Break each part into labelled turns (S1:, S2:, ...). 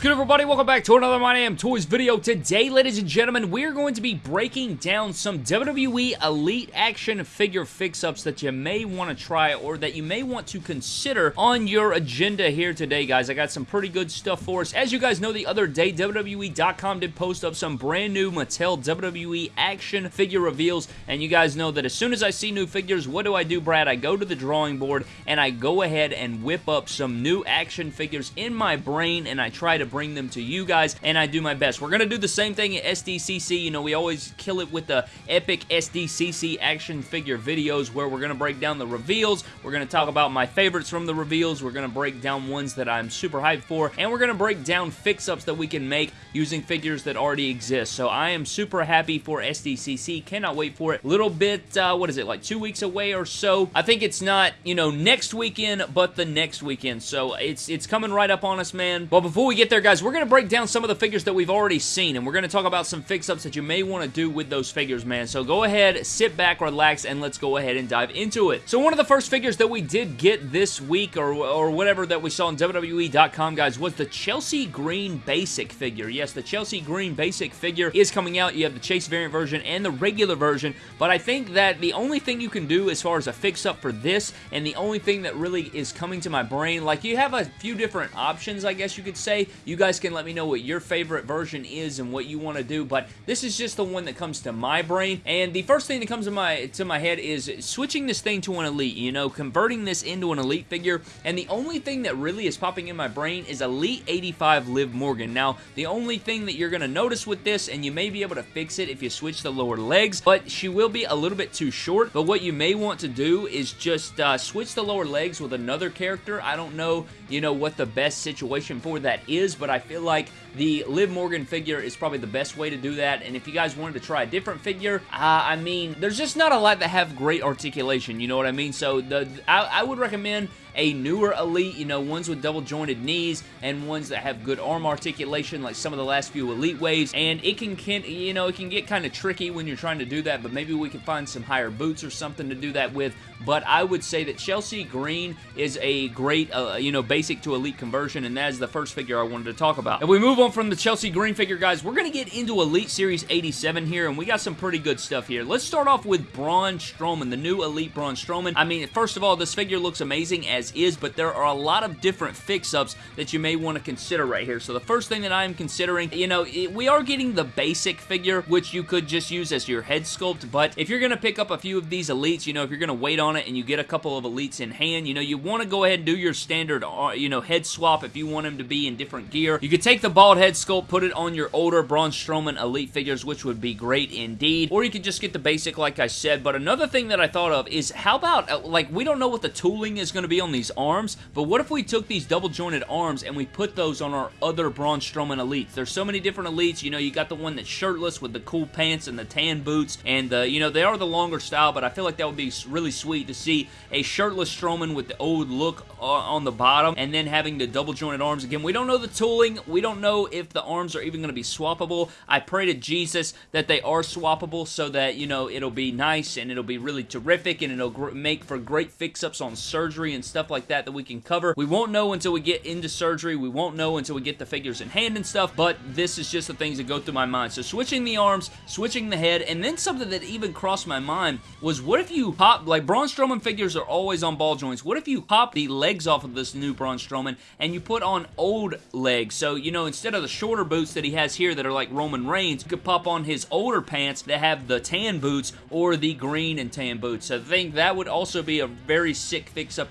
S1: good, everybody? Welcome back to another My Damn Toys video. Today, ladies and gentlemen, we're going to be breaking down some WWE Elite action figure fix-ups that you may want to try or that you may want to consider on your agenda here today, guys. I got some pretty good stuff for us. As you guys know, the other day, WWE.com did post up some brand new Mattel WWE action figure reveals, and you guys know that as soon as I see new figures, what do I do, Brad? I go to the drawing board, and I go ahead and whip up some new action figures in my brain, and I try to bring them to you guys, and I do my best. We're going to do the same thing at SDCC. You know, we always kill it with the epic SDCC action figure videos where we're going to break down the reveals. We're going to talk about my favorites from the reveals. We're going to break down ones that I'm super hyped for, and we're going to break down fix-ups that we can make using figures that already exist. So I am super happy for SDCC. Cannot wait for it. Little bit, uh, what is it, like two weeks away or so. I think it's not, you know, next weekend, but the next weekend. So it's, it's coming right up on us, man. But before we get there, guys, we're going to break down some of the figures that we've already seen, and we're going to talk about some fix-ups that you may want to do with those figures, man. So go ahead, sit back, relax, and let's go ahead and dive into it. So one of the first figures that we did get this week, or, or whatever that we saw on WWE.com, guys, was the Chelsea Green Basic figure. Yes, the Chelsea Green Basic figure is coming out. You have the Chase variant version and the regular version, but I think that the only thing you can do as far as a fix-up for this, and the only thing that really is coming to my brain, like you have a few different options, I guess you could say. You guys can let me know what your favorite version is and what you want to do, but this is just the one that comes to my brain, and the first thing that comes to my, to my head is switching this thing to an Elite, you know, converting this into an Elite figure, and the only thing that really is popping in my brain is Elite 85 Liv Morgan. Now, the only thing that you're going to notice with this, and you may be able to fix it if you switch the lower legs, but she will be a little bit too short, but what you may want to do is just uh, switch the lower legs with another character. I don't know, you know, what the best situation for that is, but I feel like the Liv Morgan figure is probably the best way to do that, and if you guys wanted to try a different figure, uh, I mean, there's just not a lot that have great articulation, you know what I mean? So the I, I would recommend a newer Elite, you know, ones with double jointed knees and ones that have good arm articulation like some of the last few Elite waves, and it can, can you know, it can get kind of tricky when you're trying to do that, but maybe we can find some higher boots or something to do that with, but I would say that Chelsea Green is a great, uh, you know, basic to Elite conversion, and that is the first figure I wanted to talk about. If we move on from the Chelsea Green figure, guys, we're going to get into Elite Series 87 here, and we got some pretty good stuff here. Let's start off with Braun Strowman, the new Elite Braun Strowman. I mean, first of all, this figure looks amazing as is, but there are a lot of different fix-ups that you may want to consider right here. So the first thing that I am considering, you know, it, we are getting the basic figure, which you could just use as your head sculpt, but if you're going to pick up a few of these Elites, you know, if you're going to wait on it and you get a couple of Elites in hand, you know, you want to go ahead and do your standard, uh, you know, head swap if you want him to be in different gear. You could take the bald head sculpt, put it on your older Braun Strowman Elite figures, which would be great indeed, or you could just get the basic like I said, but another thing that I thought of is how about, uh, like, we don't know what the tooling is going to be on these arms, but what if we took these double jointed arms and we put those on our other Braun Strowman Elites? There's so many different Elites, you know, you got the one that's shirtless with the cool pants and the tan boots, and, uh, you know, they are the longer style, but I feel like that would be really sweet to see a shirtless Strowman with the old look uh, on the bottom, and then having the double jointed arms. Again, we don't know the tooling, we don't know if the arms are even going to be swappable. I pray to Jesus that they are swappable so that, you know, it'll be nice and it'll be really terrific and it'll make for great fix-ups on surgery and stuff like that that we can cover. We won't know until we get into surgery. We won't know until we get the figures in hand and stuff, but this is just the things that go through my mind. So switching the arms, switching the head, and then something that even crossed my mind was what if you pop, like Braun Strowman figures are always on ball joints, what if you pop the legs off of this new Braun Strowman and you put on old legs? So, you know, instead of the shorter boots that he has here that are like Roman Reigns, you could pop on his older pants that have the tan boots or the green and tan boots. So I think that would also be a very sick fix-up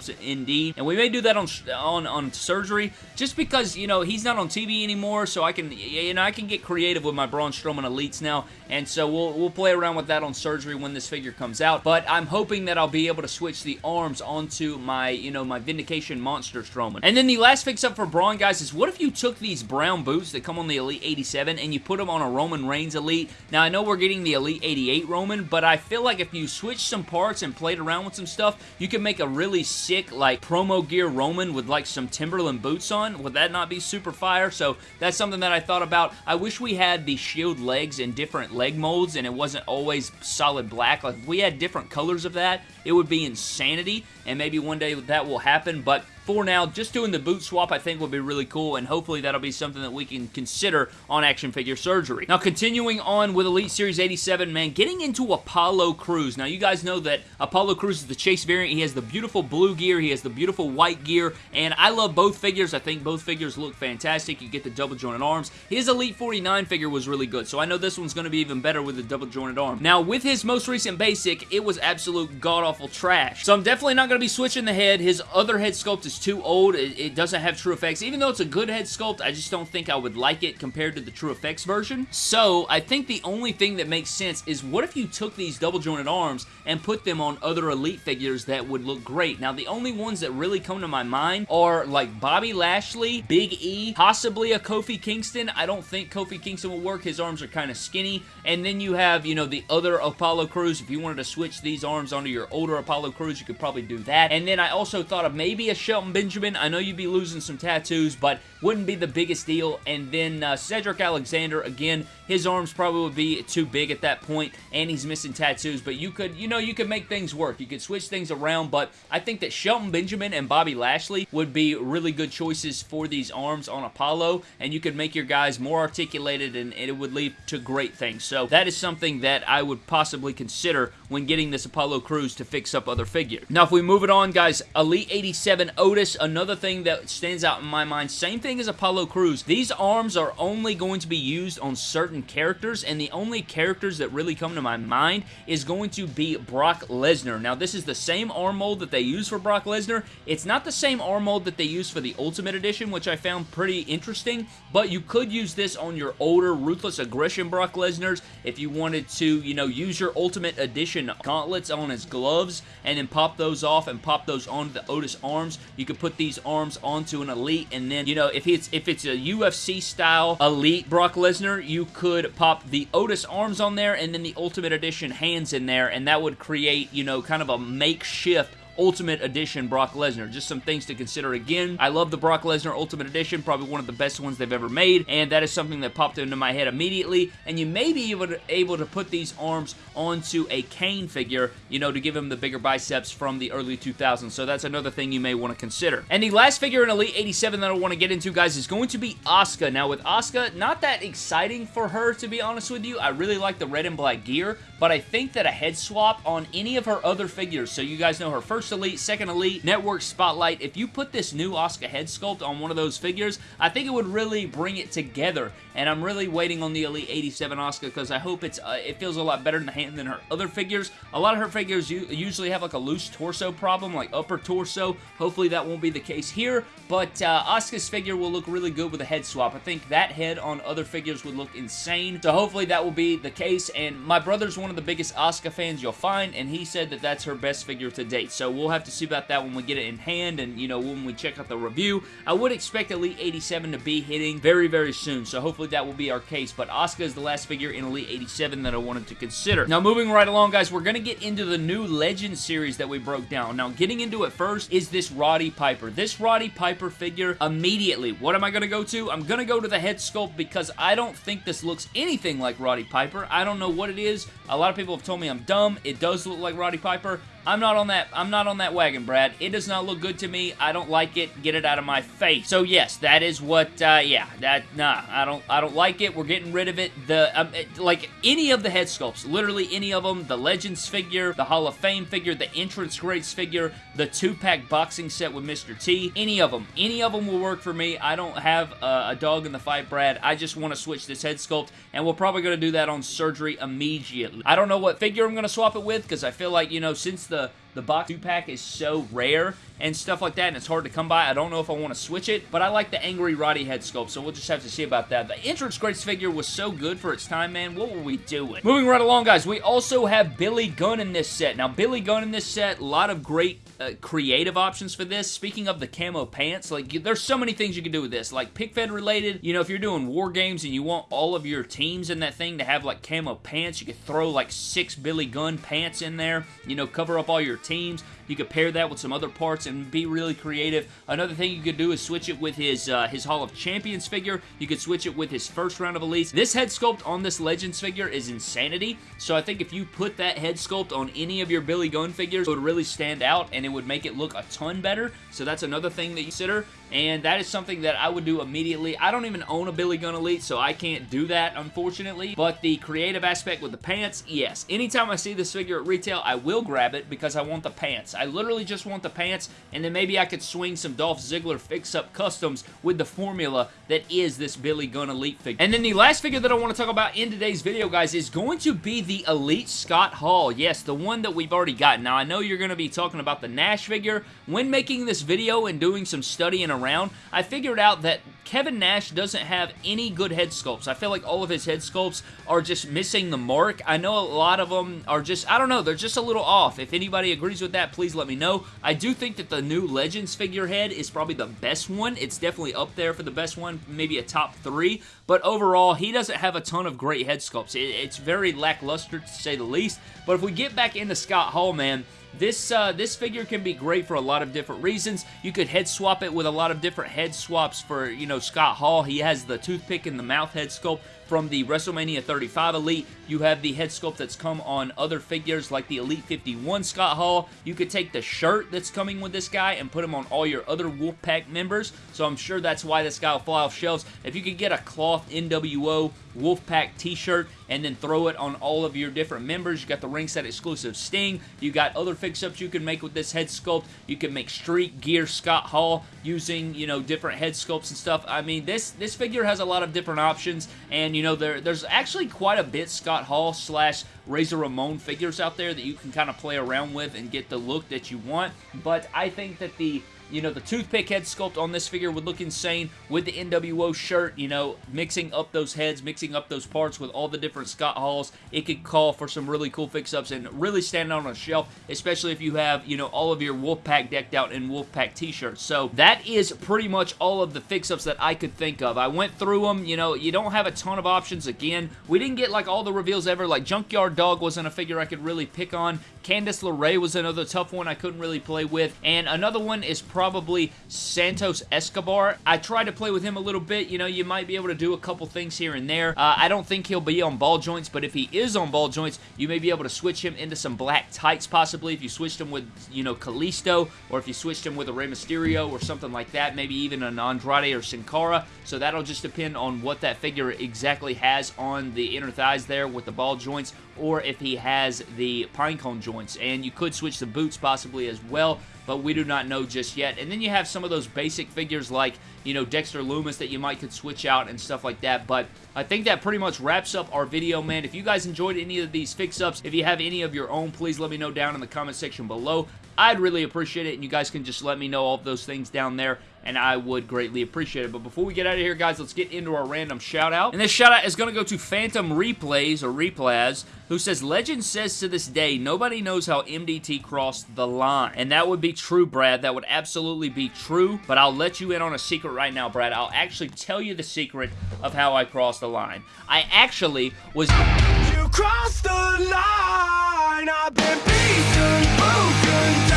S1: And we may do that on, on, on surgery just because, you know, he's not on TV anymore, so I can, you know, I can get creative with my Braun Strowman Elites now, and so we'll, we'll play around with that on surgery when this figure comes out, but I'm hoping that I'll be able to switch the arms onto my, you know, my Vindication Monster Strowman. And then the last fix-up for Braun, guys, is what if you took these brown boots that come on the Elite 87 and you put them on a Roman Reigns Elite? Now, I know we're getting the Elite 88 Roman, but I feel like if you switch some parts and played around with some stuff, you can make a really sick, like, promo gear Roman with, like, some Timberland boots on. Would that not be super fire? So that's something that I thought about. I wish we had the Shield legs in different leg molds and it wasn't always solid black. Like, if we had different colors of that, it would be insanity, and maybe one day that will happen, but for now, just doing the boot swap I think would be really cool, and hopefully that'll be something that we can consider on action figure surgery. Now, continuing on with Elite Series 87, man, getting into Apollo Crews. Now, you guys know that Apollo Crews is the Chase variant. He has the beautiful blue gear, he has the beautiful white gear, and I love both figures. I think both figures look fantastic. You get the double jointed arms. His Elite 49 figure was really good, so I know this one's going to be even better with the double jointed arm. Now, with his most recent basic, it was absolute god-awful trash. So I'm definitely not going to be switching the head. His other head sculpt is too old. It, it doesn't have TrueFX. Even though it's a good head sculpt, I just don't think I would like it compared to the TrueFX version. So I think the only thing that makes sense is what if you took these double jointed arms and put them on other Elite figures that would look great. Now, the only ones that really come to my mind are like Bobby Lashley, Big E, possibly a Kofi Kingston. I don't think Kofi Kingston will work. His arms are kind of skinny. And then you have, you know, the other Apollo Crews. If you wanted to switch these arms onto your older Apollo Crews, you could probably do that. And then I also thought of maybe a Shelton Benjamin. I know you'd be losing some tattoos, but wouldn't be the biggest deal. And then uh, Cedric Alexander, again, his arms probably would be too big at that point, and he's missing tattoos, but you could, you know, you could make things work. You could switch things around, but I think that Shelton Benjamin and Bobby Lashley would be really good choices for these arms on Apollo, and you could make your guys more articulated, and, it would lead to great things. So that is something that I would possibly consider when getting this Apollo Crews to fix up other figures. Now, if we move it on, guys, Elite 87 Otis, another thing that stands out in my mind, same thing as Apollo Crews. These arms are only going to be used on certain characters, and the only characters that really come to my mind is going to be Brock Lesnar. Now, this is the same arm mold that they use for Brock Lesnar. It's not the same arm mold that they use for the Ultimate Edition, which I found pretty interesting, but you could use this on your older Ruthless Aggression Brock Lesnar's if you wanted to, you know, use your Ultimate Edition gauntlets on his gloves and then pop those off and pop those onto the Otis arms. You could put these arms onto an Elite, and then, you know, if it's, if it's a UFC style Elite Brock Lesnar, you could pop the Otis arms on there and then the Ultimate Edition hands in there, and that would create, you know, kind of a makeshift Ultimate Edition Brock Lesnar. Just some things to consider again. I love the Brock Lesnar Ultimate Edition, probably one of the best ones they've ever made, and that is something that popped into my head immediately, and you may be able to, able to put these arms onto a Kane figure, you know, to give him the bigger biceps from the early 2000s, so that's another thing you may want to consider. And the last figure in Elite 87 that I want to get into, guys, is going to be Asuka. Now, with Asuka, not that exciting for her, to be honest with you. I really like the red and black gear, but I think that a head swap on any of her other figures, so you guys know her first Elite, second Elite, Network Spotlight, if you put this new Asuka head sculpt on one of those figures, I think it would really bring it together, and I'm really waiting on the Elite 87 Asuka because I hope it's uh, it feels a lot better in the hand than her other figures. A lot of her figures you usually have like a loose torso problem, like upper torso. Hopefully that won't be the case here, but uh, Asuka's figure will look really good with a head swap. I think that head on other figures would look insane, so hopefully that will be the case, and my brother's one of the biggest Asuka fans you'll find, and he said that that's her best figure to date, so we'll have to see about that when we get it in hand, and, you know, when we check out the review. I would expect Elite 87 to be hitting very, very soon, so hopefully that will be our case, but Asuka is the last figure in Elite 87 that I wanted to consider. Now, moving right along, guys, we're going to get into the new Legend series that we broke down. Now, getting into it first is this Roddy Piper. This Roddy Piper figure, immediately, what am I going to go to? I'm going to go to the head sculpt because I don't think this looks anything like Roddy Piper. I don't know what it is. A lot of people have told me I'm dumb. It does look like Roddy Piper. I'm not on that I'm not on that wagon, Brad. It does not look good to me. I don't like it. Get it out of my face. So yes, that is what uh, yeah, that nah, I don't I don't like it. We're getting rid of it. The um, it, like any of the head sculpts, literally any of them, the Legends figure, the Hall of Fame figure, the Entrance Greats figure, the two-pack boxing set with Mr. T, any of them. Any of them will work for me. I don't have a dog in the fight, Brad. I just want to switch this head sculpt and we're probably going to do that on surgery immediately. I don't know what figure I'm going to swap it with because I feel like, you know, since the the box 2-pack is so rare and stuff like that, and it's hard to come by. I don't know if I want to switch it, but I like the Angry Roddy head sculpt, so we'll just have to see about that. The Entrance Greats figure was so good for its time, man. What were we doing? Moving right along, guys, we also have Billy Gunn in this set. Now, Billy Gunn in this set, a lot of great uh, creative options for this. Speaking of the camo pants, like there's so many things you can do with this. Like pick fed related, you know, if you're doing war games and you want all of your teams in that thing to have like camo pants, you could throw like six Billy Gunn pants in there, you know, cover up all your teams. You could pair that with some other parts and be really creative. Another thing you could do is switch it with his, uh, his Hall of Champions figure. You could switch it with his first round of Elites. This head sculpt on this Legends figure is insanity, so I think if you put that head sculpt on any of your Billy Gunn figures, it would really stand out and it would make it look a ton better, so that's another thing that you consider and that is something that I would do immediately. I don't even own a Billy Gunn Elite, so I can't do that, unfortunately, but the creative aspect with the pants, yes. Anytime I see this figure at retail, I will grab it because I want the pants. I literally just want the pants, and then maybe I could swing some Dolph Ziggler fix-up customs with the formula that is this Billy Gunn Elite figure. And then the last figure that I want to talk about in today's video, guys, is going to be the Elite Scott Hall. Yes, the one that we've already got. Now, I know you're going to be talking about the Nash figure. When making this video and doing some studying around, I figured out that Kevin Nash doesn't have any good head sculpts. I feel like all of his head sculpts are just missing the mark. I know a lot of them are just, I don't know, they're just a little off. If anybody agrees with that, please let me know. I do think that the new Legends figurehead is probably the best one. It's definitely up there for the best one, maybe a top three. But overall, he doesn't have a ton of great head sculpts. it's very lackluster to say the least. But if we get back into Scott Hall, man, this, uh, this figure can be great for a lot of different reasons. You could head swap it with a lot of different head swaps for, you know, Scott Hall. He has the toothpick and the mouth head sculpt from the WrestleMania 35 Elite. You have the head sculpt that's come on other figures like the Elite 51 Scott Hall. You could take the shirt that's coming with this guy and put him on all your other Wolfpack members. So I'm sure that's why this guy will fly off shelves. If you could get a cloth NWO Wolfpack t-shirt and then throw it on all of your different members. You got the ringside exclusive Sting. You got other fix-ups you can make with this head sculpt. You can make Street Gear Scott Hall using, you know, different head sculpts and stuff. I mean, this, this figure has a lot of different options and, you know, there, there's actually quite a bit Scott Hall slash Razor Ramon figures out there that you can kind of play around with and get the look that you want. But I think that the you know, the toothpick head sculpt on this figure would look insane with the NWO shirt, you know, mixing up those heads, mixing up those parts with all the different Scott Halls. It could call for some really cool fix-ups and really stand on a shelf, especially if you have, you know, all of your Wolfpack decked out in Wolfpack t-shirts. So that is pretty much all of the fix-ups that I could think of. I went through them, you know, you don't have a ton of options. Again, we didn't get like all the reveals ever. Like Junkyard Dog wasn't a figure I could really pick on. Candice LeRae was another tough one I couldn't really play with. And another one is probably Santos Escobar. I tried to play with him a little bit. You know, you might be able to do a couple things here and there. Uh, I don't think he'll be on ball joints, but if he is on ball joints, you may be able to switch him into some black tights possibly if you switched him with, you know, Kalisto or if you switched him with a Rey Mysterio or something like that, maybe even an Andrade or Sin Cara. So that'll just depend on what that figure exactly has on the inner thighs there with the ball joints or if he has the pinecone joints. And you could switch the boots possibly as well, but we do not know just yet. And then you have some of those basic figures like, you know, Dexter Lumis that you might could switch out and stuff like that. But I think that pretty much wraps up our video, man. If you guys enjoyed any of these fix-ups, if you have any of your own, please let me know down in the comment section below. I'd really appreciate it, and you guys can just let me know all those things down there and I would greatly appreciate it. But before we get out of here, guys, let's get into our random shout-out. And this shout-out is going to go to Phantom Replays, or Replays, who says, Legend says to this day, nobody knows how MDT crossed the line. And that would be true, Brad. That would absolutely be true, but I'll let you in on a secret right now, Brad. I'll actually tell you the secret of how I crossed the line. I actually was... You crossed the line, I've been beaten, broken